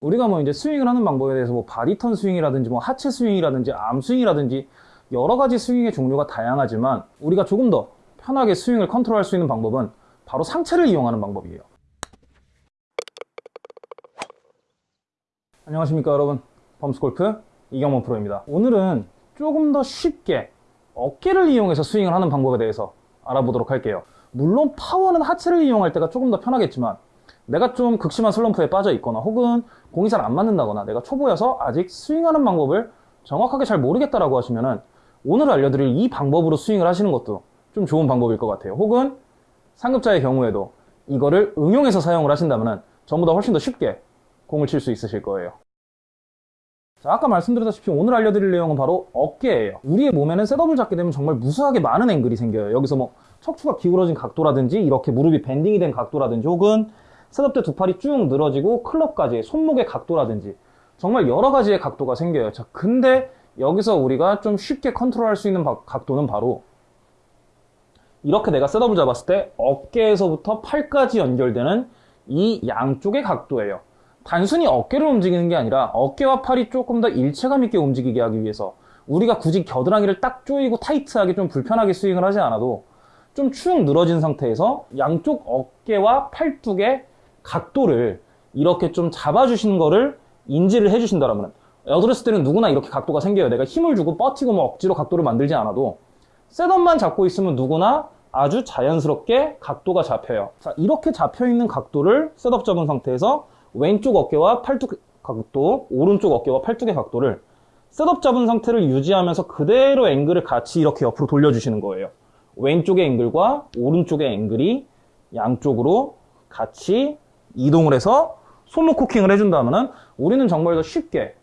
우리가 뭐 이제 스윙을 하는 방법에 대해서 뭐 body turn 스윙이라든지 뭐 하체 스윙이라든지 arm 스윙이라든지 여러 가지 스윙의 종류가 다양하지만 우리가 조금 더 편하게 스윙을 컨트롤할 수 있는 방법은 바로 상체를 이용하는 방법이에요. 안녕하십니까 여러분 범스골프 이경원 프로입니다. 오늘은 조금 더 쉽게 어깨를 이용해서 스윙을 하는 방법에 대해서 알아보도록 할게요. 물론 파워는 하체를 이용할 때가 조금 더 편하겠지만 내가 좀 극심한 슬럼프에 빠져 있거나 혹은 공이 잘 안 맞는다거나 내가 초보여서 아직 스윙하는 방법을 정확하게 잘 모르겠다라고 하시면은 오늘 알려드릴 이 방법으로 스윙을 하시는 것도 좀 좋은 방법일 것 같아요. 혹은 상급자의 경우에도 이거를 응용해서 사용을 하신다면은 전보다 훨씬 더 쉽게 공을 칠 수 있으실 거예요. 자, 아까 말씀드렸다시피 오늘 알려드릴 내용은 바로 어깨예요. 우리의 몸에는 셋업을 잡게 되면 정말 무수하게 많은 앵글이 생겨요. 여기서 뭐 척추가 기울어진 각도라든지 이렇게 무릎이 bending이 된 각도라든지 혹은 setup 때 두 팔이 쭉 늘어지고 클럽까지 손목의 각도라든지 정말 여러 가지의 각도가 생겨요. 자, 근데 여기서 우리가 좀 쉽게 컨트롤할 수 있는 각도는 바로 이렇게 내가 setup을 잡았을 때 어깨에서부터 팔까지 연결되는 이 양쪽의 각도예요. 단순히 어깨를 움직이는 게 아니라 어깨와 팔이 조금 더 일체감 있게 움직이게 하기 위해서 우리가 굳이 겨드랑이를 딱 조이고 타이트하게 좀 불편하게 스윙을 하지 않아도 좀 축 늘어진 상태에서 양쪽 어깨와 팔뚝의 각도를 이렇게 좀 잡아주시는 거를 인지를 해주신다면 어드레스 때는 누구나 이렇게 각도가 생겨요. 내가 힘을 주고 버티고 뭐 억지로 각도를 만들지 않아도 setup만 잡고 있으면 누구나 아주 자연스럽게 각도가 잡혀요. 자, 이렇게 잡혀있는 각도를 setup 잡은 상태에서 왼쪽 어깨와 팔뚝 각도, 오른쪽 어깨와 팔뚝의 각도를 setup 잡은 상태를 유지하면서 그대로 앵글을 같이 이렇게 옆으로 돌려주시는 거예요. 왼쪽의 앵글과 오른쪽의 앵글이 양쪽으로 같이 이동을 해서 손목 코킹을 해준다면 우리는 정말 더 쉽게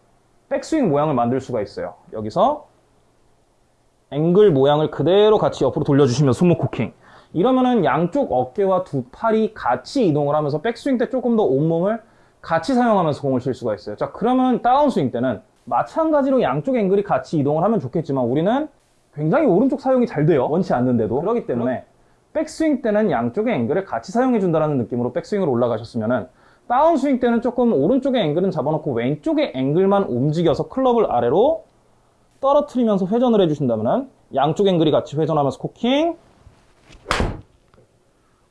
백스윙 모양을 만들 수가 있어요. 여기서 앵글 모양을 그대로 같이 옆으로 돌려주시면서 손목 코킹. 이러면은 양쪽 어깨와 두 팔이 같이 이동을 하면서 백스윙 때 조금 더 온몸을 같이 사용하면서 공을 칠 수가 있어요. 자, 그러면 다운스윙 때는 마찬가지로 양쪽 앵글이 같이 이동을 하면 좋겠지만 우리는 굉장히 오른쪽 사용이 잘 돼요. 원치 않는데도. 그렇기 때문에 백스윙 때는 양쪽의 앵글을 같이 사용해 준다는 느낌으로 백스윙으로 올라가셨으면은 다운스윙 때는 조금 오른쪽의 앵글은 잡아놓고 왼쪽의 앵글만 움직여서 클럽을 아래로 떨어뜨리면서 회전을 해주신다면 양쪽 앵글이 같이 회전하면서 코킹.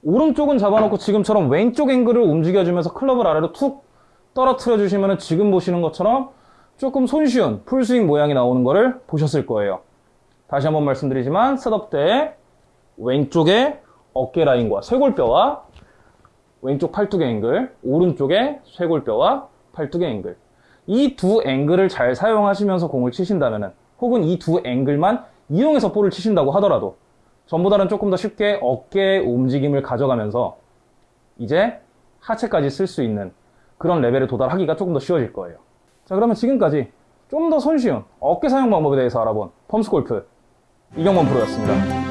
오른쪽은 잡아놓고 지금처럼 왼쪽 앵글을 움직여주면서 클럽을 아래로 툭 떨어뜨려 주시면 지금 보시는 것처럼 조금 손쉬운 풀스윙 모양이 나오는 것을 보셨을 거예요. 다시 한번 말씀드리지만 setup 때 왼쪽의 어깨 라인과 쇄골뼈와 왼쪽 팔뚝의 앵글, 오른쪽의 쇄골뼈와 팔뚝의 앵글. 이 두 앵글을 잘 사용하시면서 공을 치신다면 혹은 이 두 앵글만 이용해서 볼을 치신다고 하더라도 전보다는 조금 더 쉽게 어깨의 움직임을 가져가면서 이제 하체까지 쓸 수 있는 그런 레벨에 도달하기가 조금 더 쉬워질 거예요. 자 그러면 지금까지 좀 더 손쉬운 어깨 사용 방법에 대해서 알아본 펌스 골프 이경범 프로였습니다.